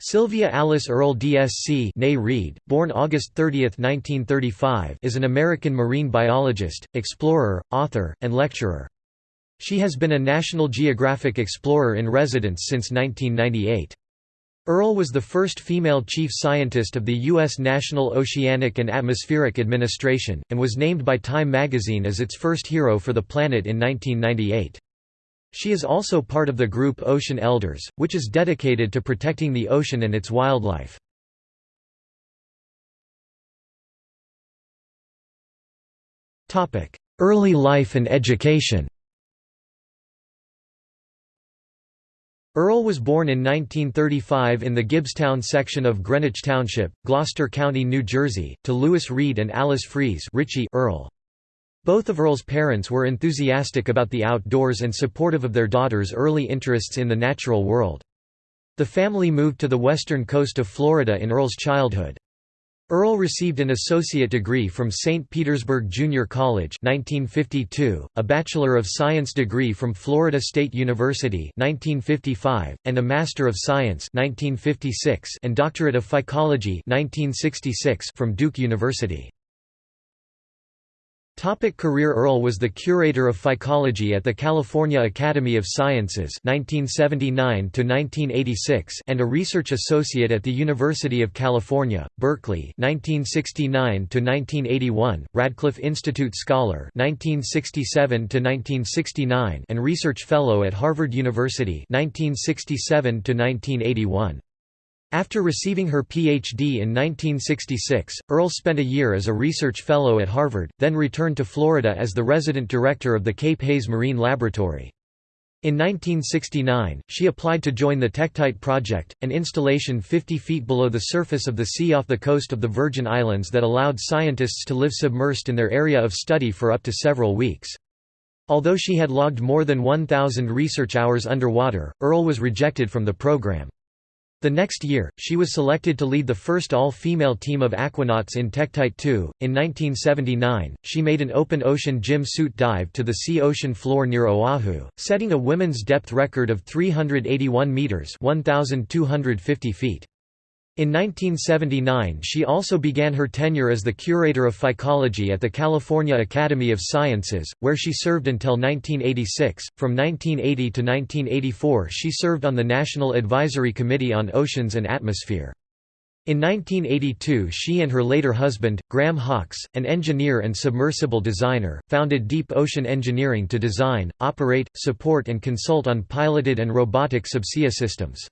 Sylvia Alice Earle DSC nay Reed, born August 30, 1935 is an American marine biologist, explorer, author, and lecturer. She has been a National Geographic Explorer in residence since 1998. Earle was the first female chief scientist of the U.S. National Oceanic and Atmospheric Administration, and was named by Time magazine as its first hero for the planet in 1998. She is also part of the group Ocean Elders, which is dedicated to protecting the ocean and its wildlife. Early life and education Earle was born in 1935 in the Gibbstown section of Greenwich Township, Gloucester County, New Jersey, to Lewis Reed and Alice Freas Richie Earle. Both of Earle's parents were enthusiastic about the outdoors and supportive of their daughter's early interests in the natural world. The family moved to the western coast of Florida in Earle's childhood. Earle received an associate degree from St. Petersburg Junior College 1952, a Bachelor of Science degree from Florida State University 1955, and a Master of Science 1956 and Doctorate of Phycology 1966 from Duke University. Topic career Earle was the curator of phycology at the California Academy of Sciences 1979 and a research associate at the University of California, Berkeley 1969 Radcliffe Institute Scholar 1967 and research fellow at Harvard University 1967 -1981. After receiving her Ph.D. in 1966, Earle spent a year as a research fellow at Harvard, then returned to Florida as the resident director of the Cape Haze Marine Laboratory. In 1969, she applied to join the Tektite Project, an installation 50 feet below the surface of the sea off the coast of the Virgin Islands that allowed scientists to live submersed in their area of study for up to several weeks. Although she had logged more than 1,000 research hours underwater, Earle was rejected from the program. The next year, she was selected to lead the first all-female team of aquanauts in Tektite 2. In 1979, she made an open ocean JIM suit dive to the sea ocean floor near Oahu, setting a women's depth record of 381 meters (1250 feet). In 1979 she also began her tenure as the curator of phycology at the California Academy of Sciences, where she served until 1986. From 1980 to 1984 she served on the National Advisory Committee on Oceans and Atmosphere. In 1982 she and her later husband, Graham Hawkes, an engineer and submersible designer, founded Deep Ocean Engineering to design, operate, support and consult on piloted and robotic subsea systems.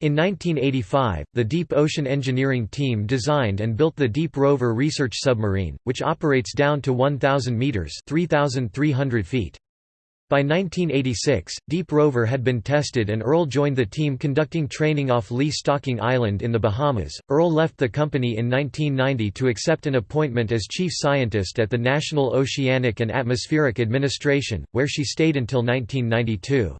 In 1985, the Deep Ocean Engineering Team designed and built the Deep Rover research submarine, which operates down to 1,000 meters (3,300 feet). By 1986, Deep Rover had been tested and Earle joined the team conducting training off Lee Stocking Island in the Bahamas. Earle left the company in 1990 to accept an appointment as chief scientist at the National Oceanic and Atmospheric Administration, where she stayed until 1992.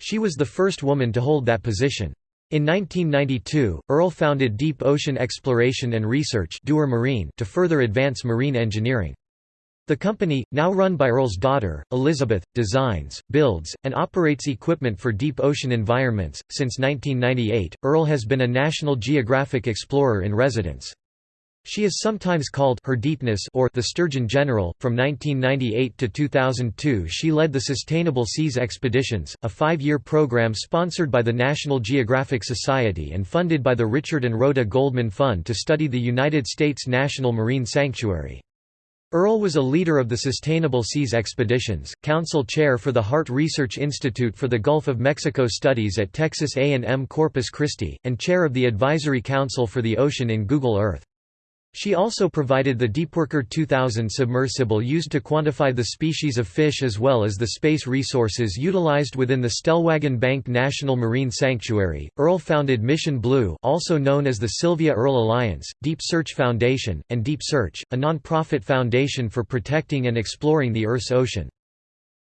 She was the first woman to hold that position. In 1992, Earle founded Deep Ocean Exploration and Research Marine to further advance marine engineering. The company, now run by Earle's daughter, Elizabeth, designs, builds, and operates equipment for deep ocean environments. Since 1998, Earle has been a National Geographic Explorer in residence. She is sometimes called her deepness or the Sturgeon General. From 1998 to 2002, she led the Sustainable Seas Expeditions, a five-year program sponsored by the National Geographic Society and funded by the Richard and Rhoda Goldman Fund to study the United States National Marine Sanctuary. Earle was a leader of the Sustainable Seas Expeditions, council chair for the Harte Research Institute for the Gulf of Mexico Studies at Texas A&M Corpus Christi, and chair of the Advisory Council for the Ocean in Google Earth. She also provided the Deepworker 2000 submersible used to quantify the species of fish as well as the space resources utilized within the Stellwagen Bank National Marine Sanctuary. Earle founded Mission Blue, also known as the Sylvia Earle Alliance, Deep Search Foundation, and Deep Search, a non-profit foundation for protecting and exploring the Earth's ocean.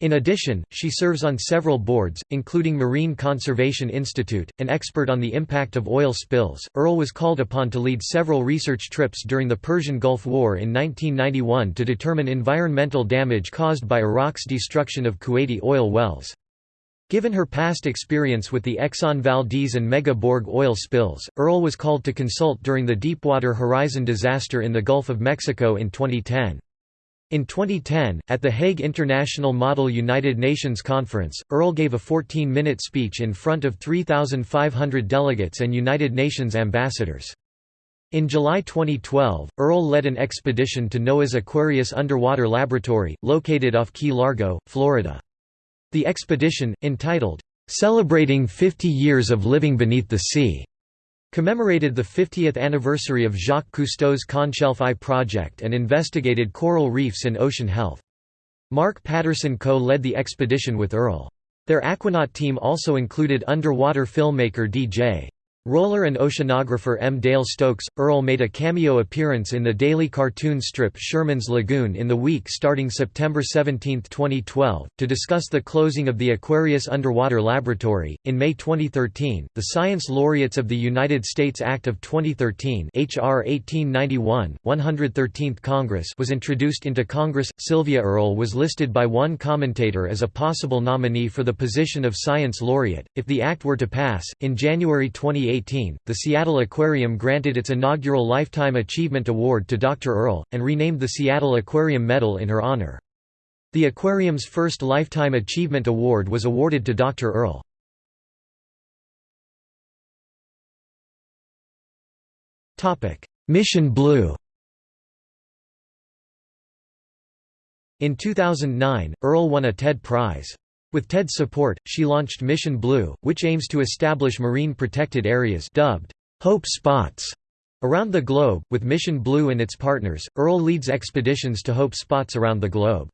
In addition, she serves on several boards, including Marine Conservation Institute, an expert on the impact of oil spills. Earle was called upon to lead several research trips during the Persian Gulf War in 1991 to determine environmental damage caused by Iraq's destruction of Kuwaiti oil wells. Given her past experience with the Exxon Valdez and Mega Borg oil spills, Earle was called to consult during the Deepwater Horizon disaster in the Gulf of Mexico in 2010. In 2010, at the Hague International Model United Nations Conference, Earle gave a 14-minute speech in front of 3,500 delegates and United Nations ambassadors. In July 2012, Earle led an expedition to NOAA's Aquarius underwater laboratory, located off Key Largo, Florida. The expedition, entitled, "'Celebrating 50 Years of Living Beneath the Sea' commemorated the 50th anniversary of Jacques Cousteau's Conshelf I project and investigated coral reefs and ocean health. Mark Patterson co-led the expedition with Earle. Their Aquanaut team also included underwater filmmaker D.J. Roller and oceanographer M. Dale Stokes, Earle made a cameo appearance in the daily cartoon strip Sherman's Lagoon in the week starting September 17, 2012, to discuss the closing of the Aquarius Underwater Laboratory. In May 2013, the Science Laureates of the United States Act of 2013 HR 1891, 113th Congress was introduced into Congress. Sylvia Earle was listed by one commentator as a possible nominee for the position of Science Laureate, if the act were to pass. In January 2018, 2018, the Seattle Aquarium granted its inaugural Lifetime Achievement Award to Dr. Earle, and renamed the Seattle Aquarium Medal in her honor. The aquarium's first Lifetime Achievement Award was awarded to Dr. Earle. Mission Blue In 2009, Earle won a TED Prize. With TED's support, she launched Mission Blue, which aims to establish marine protected areas dubbed Hope Spots around the globe. With Mission Blue and its partners, Earle leads expeditions to Hope Spots around the globe.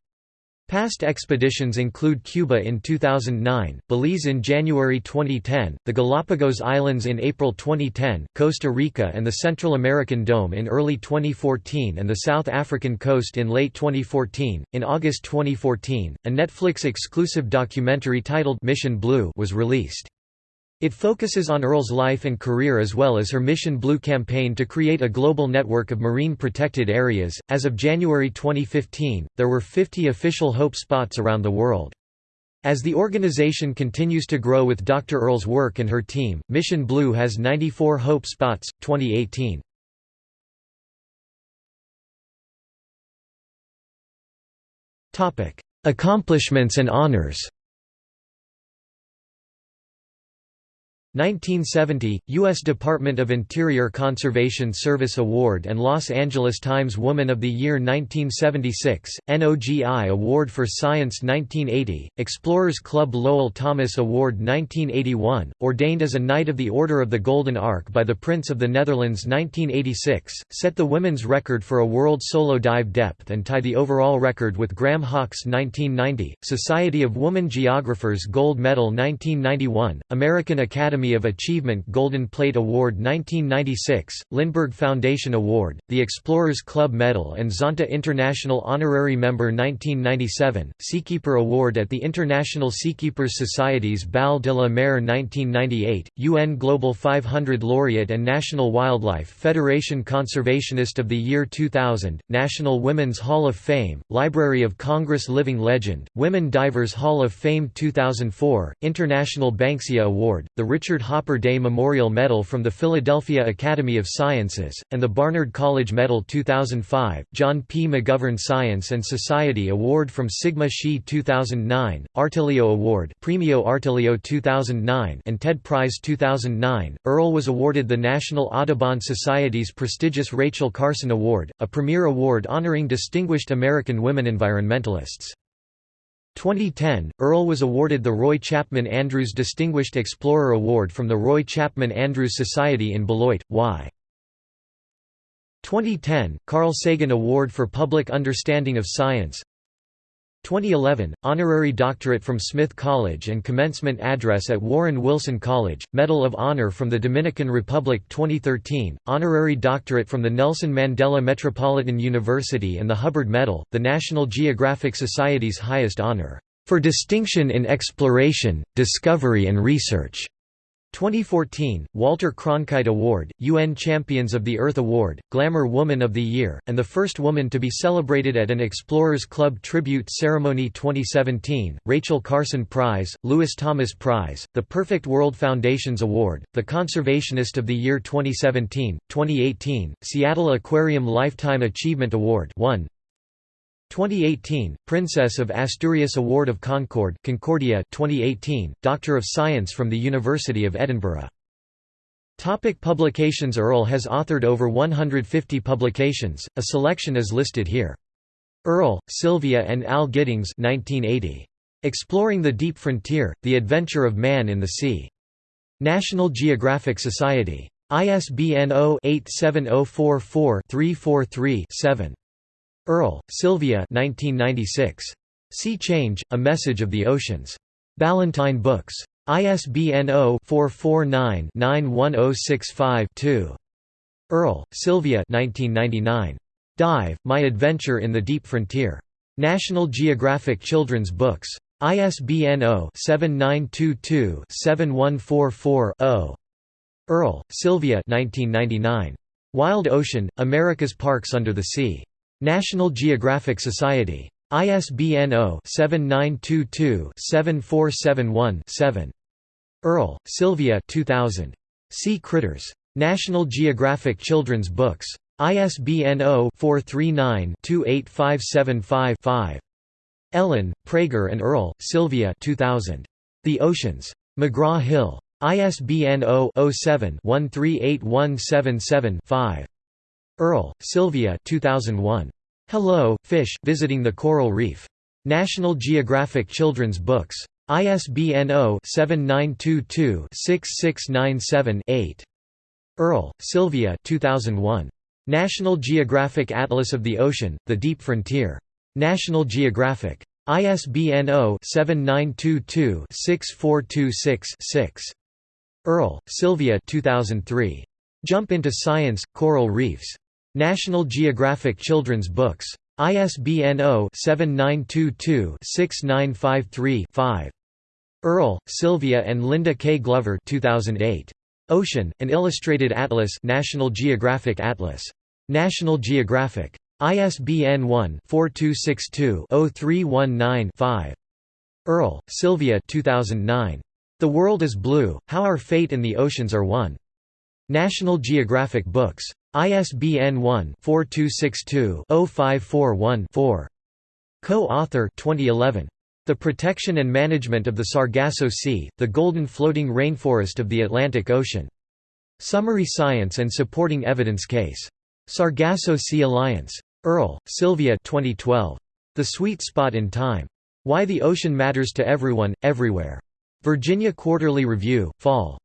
Past expeditions include Cuba in 2009, Belize in January 2010, the Galapagos Islands in April 2010, Costa Rica and the Central American Dome in early 2014 and the South African coast in late 2014. In August 2014, a Netflix exclusive documentary titled Mission Blue was released. It focuses on Earle's life and career as well as her Mission Blue campaign to create a global network of marine protected areas. As of January 2015, there were 50 official Hope spots around the world. As the organization continues to grow with Dr. Earle's work and her team, Mission Blue has 94 Hope spots, 2018. Accomplishments and honors 1970, U.S. Department of Interior Conservation Service Award and Los Angeles Times Woman of the Year 1976, NOGI Award for Science 1980, Explorers Club Lowell Thomas Award 1981, ordained as a Knight of the Order of the Golden Ark by the Prince of the Netherlands 1986, set the women's record for a world solo dive depth and tie the overall record with Graham Hawkes 1990, Society of Woman Geographers Gold Medal 1991, American Academy Academy of Achievement Golden Plate Award 1996, Lindbergh Foundation Award, the Explorers Club Medal and Zonta International Honorary Member 1997, Seakeeper Award at the International Seakeepers Society's Bal de la Mer 1998, UN Global 500 Laureate and National Wildlife Federation Conservationist of the Year 2000, National Women's Hall of Fame, Library of Congress Living Legend, Women Divers Hall of Fame 2004, International Banksia Award, the Richard Richard Hopper Day Memorial Medal from the Philadelphia Academy of Sciences, and the Barnard College Medal 2005, John P. McGovern Science and Society Award from Sigma Xi 2009, Artiglio Award Premio Artiglio 2009 and TED Prize 2009. Earle was awarded the National Audubon Society's prestigious Rachel Carson Award, a premier award honoring distinguished American women environmentalists. 2010, Earle was awarded the Roy Chapman Andrews Distinguished Explorer Award from the Roy Chapman Andrews Society in Beloit, Y. 2010, Carl Sagan Award for Public Understanding of Science 2011, Honorary Doctorate from Smith College and Commencement Address at Warren Wilson College, Medal of Honor from the Dominican Republic 2013, Honorary Doctorate from the Nelson Mandela Metropolitan University and the Hubbard Medal, the National Geographic Society's highest honor, "...for distinction in exploration, discovery and research." 2014, Walter Cronkite Award, UN Champions of the Earth Award, Glamour Woman of the Year, and the first woman to be celebrated at an Explorers Club tribute ceremony 2017, Rachel Carson Prize, Lewis Thomas Prize, the Perfect World Foundations Award, the Conservationist of the Year 2017, 2018, Seattle Aquarium Lifetime Achievement Award 1, 2018, Princess of Asturias Award of Concord Concordia 2018, Doctor of Science from the University of Edinburgh. Topic publications Earle has authored over 150 publications, a selection is listed here. Earle, Sylvia and Al Giddings 1980. Exploring the Deep Frontier, The Adventure of Man in the Sea. National Geographic Society. ISBN 0-87044-343-7. Earle, Sylvia 1996. Sea Change, A Message of the Oceans. Ballantine Books. ISBN 0-449-91065-2. Earle, Sylvia 1999. Dive, My Adventure in the Deep Frontier. National Geographic Children's Books. ISBN 0-7922-7144-0. Earle, Sylvia 1999. Wild Ocean, America's Parks Under the Sea. National Geographic Society. ISBN 0-7922-7471-7. Earle, Sylvia 2000. Sea Critters. National Geographic Children's Books. ISBN 0-439-28575-5. Ellen, Prager and Earle, Sylvia 2000. The Oceans. McGraw-Hill. ISBN 0-07-138177-5. Earle, Sylvia 2001. Hello, Fish, Visiting the Coral Reef. National Geographic Children's Books. ISBN 0-7922-6697-8. Earle, Sylvia 2001. National Geographic Atlas of the Ocean, The Deep Frontier. National Geographic. ISBN 0-7922-6426-6. Earle, Sylvia 2003. Jump into Science, Coral Reefs. National Geographic Children's Books. ISBN 0-7922-6953-5. Earle, Sylvia and Linda K. Glover 2008. Ocean, An Illustrated Atlas National Geographic Atlas. National Geographic. ISBN 1-4262-0319-5. Earle, Sylvia 2009. The World is Blue, How Our Fate and the Oceans Are One. National Geographic Books. ISBN 1-4262-0541-4. Co-author 2011. The Protection and Management of the Sargasso Sea, the Golden Floating Rainforest of the Atlantic Ocean. Summary Science and Supporting Evidence Case. Sargasso Sea Alliance. Earle, Sylvia 2012. The Sweet Spot in Time. Why the Ocean Matters to Everyone, Everywhere. Virginia Quarterly Review, Fall.